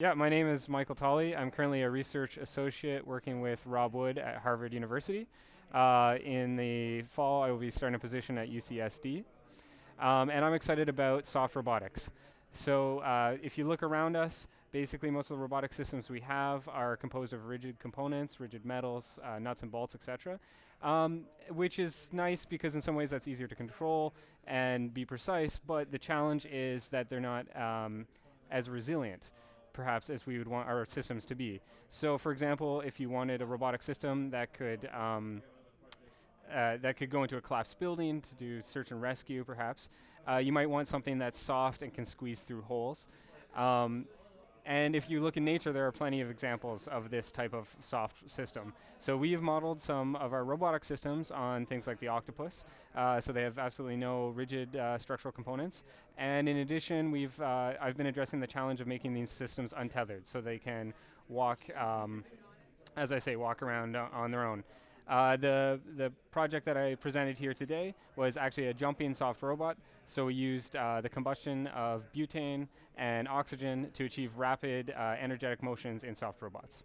Yeah, my name is Michael Tolley. I'm currently a research associate working with Rob Wood at Harvard University. Uh, in the fall, I will be starting a position at UCSD. Um, and I'm excited about soft robotics. So uh, if you look around us, basically most of the robotic systems we have are composed of rigid components, rigid metals, uh, nuts and bolts, etc. Um, which is nice because in some ways that's easier to control and be precise, but the challenge is that they're not um, as resilient perhaps as we would want our systems to be. So for example, if you wanted a robotic system that could um, uh, that could go into a collapsed building to do search and rescue perhaps, uh, you might want something that's soft and can squeeze through holes. Um, and if you look in nature, there are plenty of examples of this type of soft system. So we've modeled some of our robotic systems on things like the octopus. Uh, so they have absolutely no rigid uh, structural components. And in addition, we've uh, I've been addressing the challenge of making these systems untethered, so they can walk, um, as I say, walk around on their own. Uh, the, the project that I presented here today was actually a jumping soft robot. So we used uh, the combustion of butane and oxygen to achieve rapid uh, energetic motions in soft robots.